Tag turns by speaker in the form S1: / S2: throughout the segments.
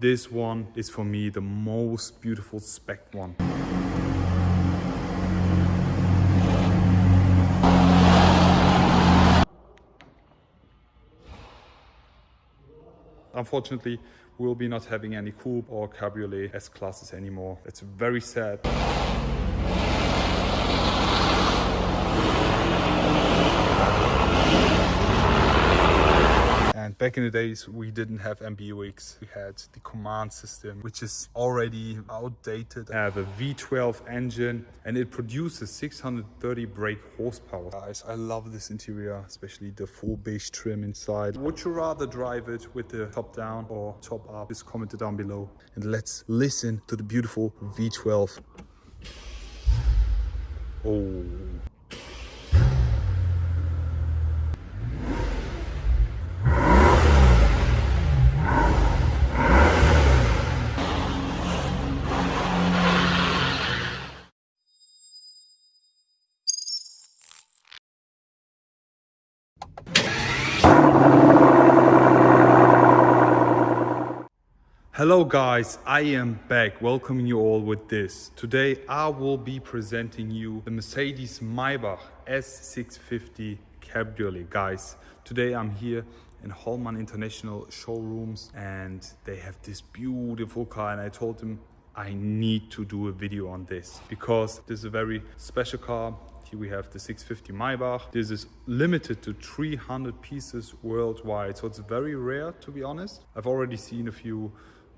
S1: This one is for me the most beautiful spec one. Unfortunately, we'll be not having any coupe or cabriolet S classes anymore. It's very sad. Back in the days, we didn't have MBUX. We had the COMAND system, which is already outdated. I have a V12 engine and it produces 630 brake horsepower. Guys, I love this interior, especially the full beige trim inside. Would you rather drive it with the top down or top up? Just comment it down below. And let's listen to the beautiful V12. Oh. Hello guys, I am back welcoming you all with this. Today I will be presenting you the Mercedes Maybach S650 Cabriolet. Guys, today I'm here in Hollmann International Showrooms and they have this beautiful car and I told them I need to do a video on this because this is a very special car. Here we have the 650 Maybach. This is limited to 300 pieces worldwide. So it's very rare to be honest. I've already seen a few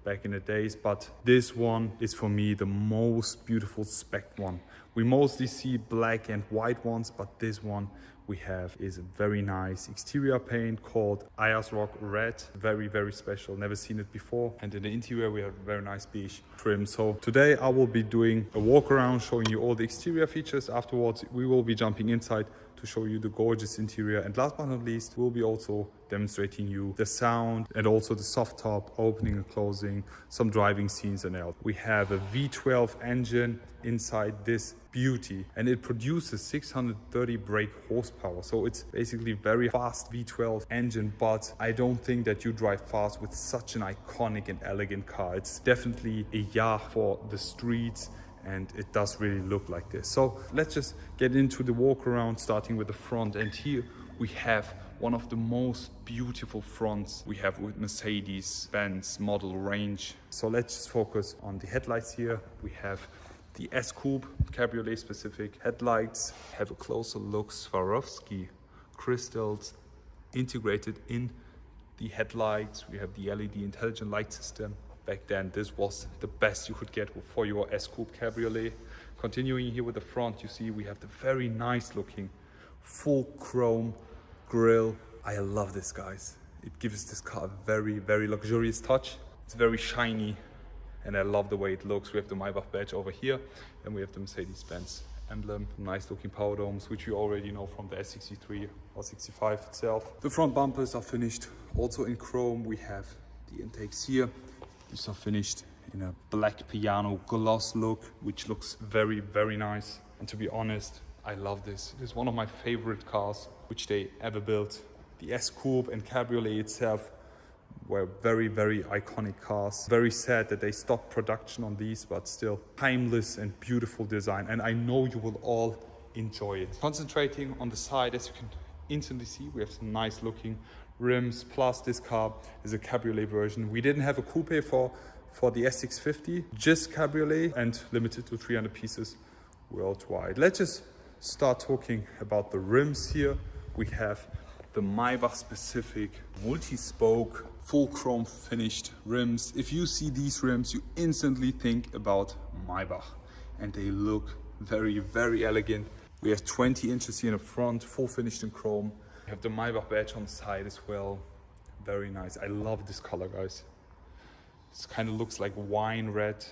S1: back in the days, but this one is for me the most beautiful spec one. We mostly see black and white ones, but this one we have is a very nice exterior paint called Ayers Rock Red. Very, very special. Never seen it before. And in the interior, we have a very nice beige trim. So today I will be doing a walk around, showing you all the exterior features. Afterwards, we will be jumping inside to show you the gorgeous interior. And last but not least, we'll be also demonstrating you the sound and also the soft top opening and closing, some driving scenes and else. We have a V12 engine inside this beauty and it produces 630 brake horsepower. So it's basically very fast V12 engine, but I don't think that you drive fast with such an iconic and elegant car. It's definitely a yacht for the streets and it does really look like this. So let's just get into the walk around starting with the front and here we have one of the most beautiful fronts we have with Mercedes-Benz model range. So let's just focus on the headlights here. We have the S-Coupe Cabriolet specific headlights. Have a closer look, Swarovski crystals integrated in the headlights. We have the LED intelligent light system back then this was the best you could get for your S-Coupe Cabriolet. Continuing here with the front, you see we have the very nice looking full chrome grille. I love this guys. It gives this car a very, very luxurious touch. It's very shiny and I love the way it looks. We have the Maybach badge over here and we have the Mercedes-Benz emblem, nice looking power domes, which you already know from the S63 or 65 itself. The front bumpers are finished also in chrome. We have the intakes here these are finished in a black piano gloss look, which looks very, very nice. And to be honest, I love this. It is one of my favorite cars which they ever built. The S-Coupe and Cabriolet itself were very, very iconic cars. Very sad that they stopped production on these, but still timeless and beautiful design. And I know you will all enjoy it. Concentrating on the side, as you can instantly see, we have some nice looking rims plus this car is a cabriolet version we didn't have a coupe for for the s650 just cabriolet and limited to 300 pieces worldwide let's just start talking about the rims here we have the Maybach specific multi-spoke full chrome finished rims if you see these rims you instantly think about Maybach and they look very very elegant we have 20 inches here in the front full finished in chrome We have the Maybach badge on the side as well. Very nice. I love this color, guys. This kind of looks like wine red.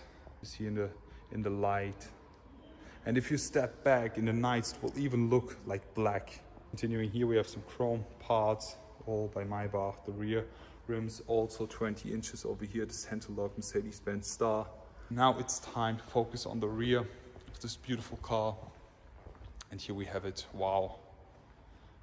S1: You see in the in the light. And if you step back in the night, it will even look like black. Continuing here, we have some chrome parts, all by Maybach. The rear rims also 20 inches over here. The center lock Mercedes-Benz star. Now it's time to focus on the rear of this beautiful car. And here we have it. Wow.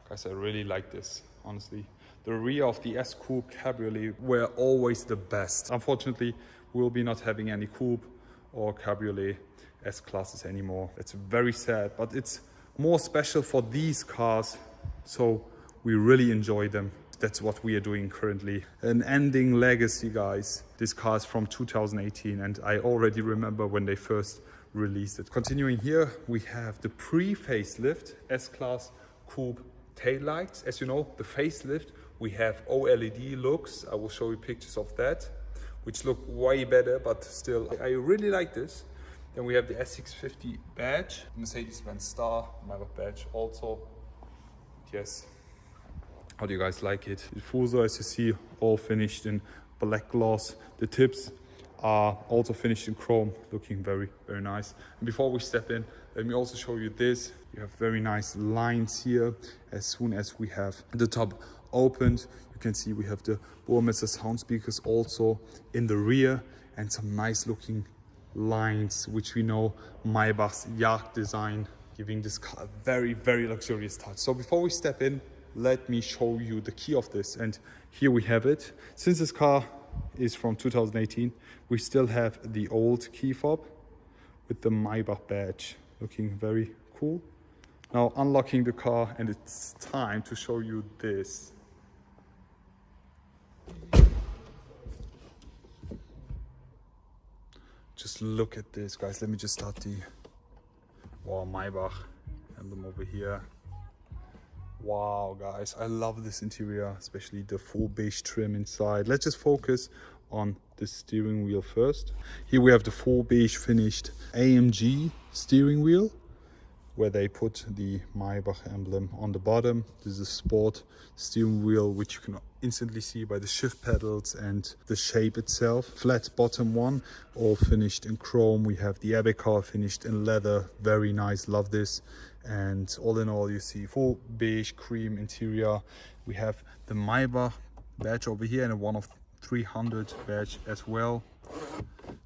S1: Guys, I really like this, honestly. the rear of the S Coupe Cabriolet were always the best. Unfortunately, we'll be not having any Coupe or Cabriolet S classes anymore. It's very sad, but it's more special for these cars. So we really enjoy them. That's what we are doing currently. An ending legacy, guys. This car is from 2018 and I already remember when they first released it. Continuing here, we have the pre-facelift S-Class Coupe taillights. As you know, the facelift, we have OLED looks. I will show you pictures of that, which look way better, but still, I really like this. Then we have the S650 badge, Mercedes-Benz Star, Maybach badge also. Yes, how do you guys like it? The Fuso, as you see, all finished in black gloss. The tips are also finished in chrome, looking very, very nice. And before we step in, let me also show you this. You have very nice lines here. As soon as we have the top opened, you can see we have the Burmester sound speakers also in the rear and some nice looking lines, which we know Maybach's yacht design, giving this car a very, very luxurious touch. So before we step in, let me show you the key of this and here we have it. Since this car is from 2018 we still have the old key fob with the Maybach badge looking very cool. Now unlocking the car and it's time to show you this. Just look at this guys. Let me just start the wow Maybach emblem over here wow guys i love this interior especially the full beige trim inside. Let's just focus on the steering wheel first. Here we have the full beige finished amg steering wheel where they put the Maybach emblem on the bottom. This is a sport steering wheel, which you can instantly see by the shift pedals and the shape itself. Flat bottom one, all finished in chrome. We have the car finished in leather. Very nice, love this. And all in all, you see full beige cream interior. We have the Maybach badge over here and a one of 300 badge as well.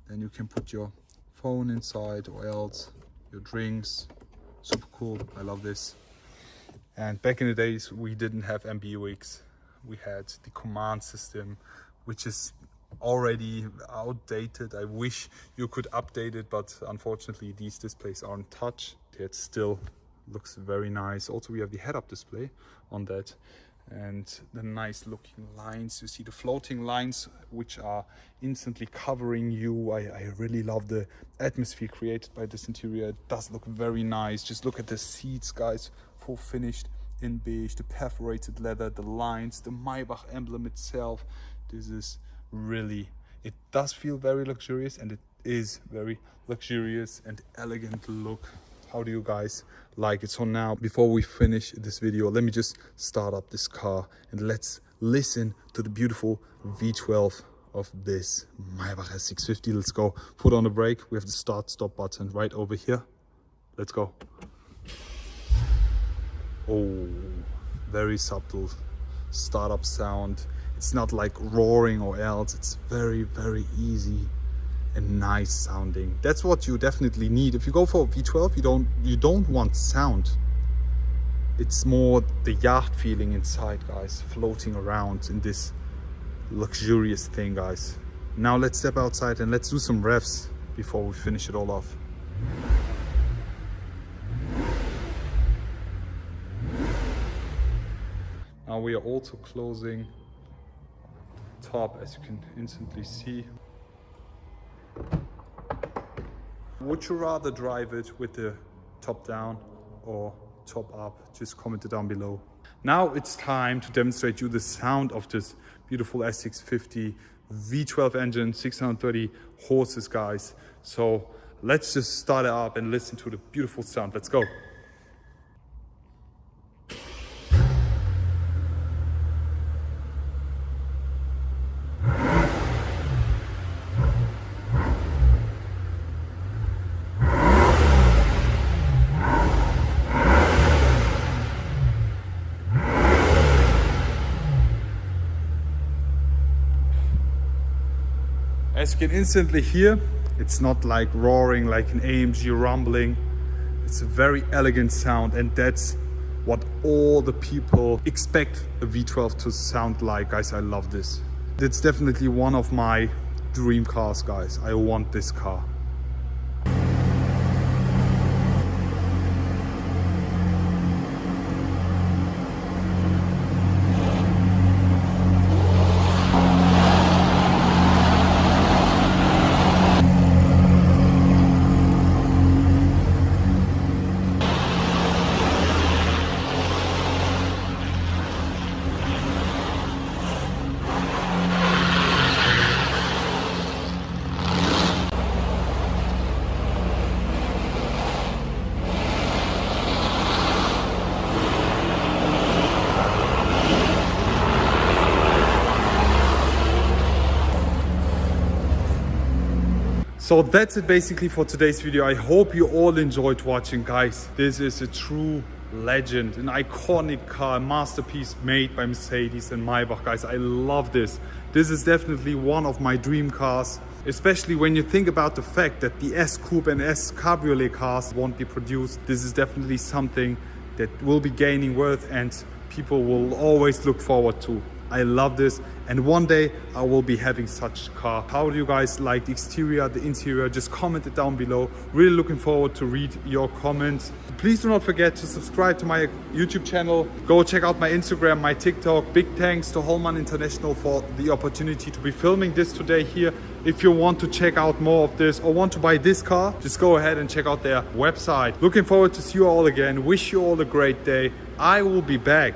S1: Then you can put your phone inside or else your drinks, super cool. I love this. And back in the days we didn't have MBUX we had the COMAND system which is already outdated. I wish you could update it but unfortunately these displays aren't touch it still looks very nice. Also we have the head-up display on that and the nice looking lines. You see the floating lines which are instantly covering you. I, I, really love the atmosphere created by this interior. It does look very nice. Just look at the seats guys full finished in beige the perforated leather the lines the maybach emblem itself. This is really it does feel very luxurious and it is very luxurious and elegant look how do you guys like it? So now before we finish this video let me just start up this car and let's listen to the beautiful v12 of this Maybach S650 let's go. Put on the brake. We have the start stop button right over here. Let's go. Oh very subtle startup sound. It's not like roaring or else. It's very very easy and nice sounding. That's what you definitely need. If you go for V12, you don't you don't want sound. It's more the yacht feeling inside, guys, floating around in this luxurious thing, guys. Now let's step outside and let's do some revs before we finish it all off. Now we are also closing top as you can instantly see would you rather drive it with the top down or top up? Just comment it down below. Now it's time to demonstrate you the sound of this beautiful S650 V12 engine, 630 horses, guys. So let's just start it up and listen to the beautiful sound. Let's go. As you can instantly hear, it's not like roaring like an AMG rumbling. It's a very elegant sound and that's what all the people expect a V12 to sound like. Guys, I love this. It's definitely one of my dream cars, guys. I want this car. So that's it basically for today's video. I hope you all enjoyed watching guys. This is a true legend, an iconic car, a masterpiece made by Mercedes and Maybach guys. I love this. This is definitely one of my dream cars especially when you think about the fact that the S Coupe and S Cabriolet cars won't be produced. This is definitely something that will be gaining worth and people will always look forward to. I love this and one day I will be having such car. How do you guys like the exterior, the interior? Just comment it down below. Really looking forward to read your comments. Please do not forget to subscribe to my YouTube channel. Go check out my Instagram, my TikTok. Big thanks to Hollmann International for the opportunity to be filming this today here. If you want to check out more of this or want to buy this car, just go ahead and check out their website. Looking forward to see you all again. Wish you all a great day. I will be back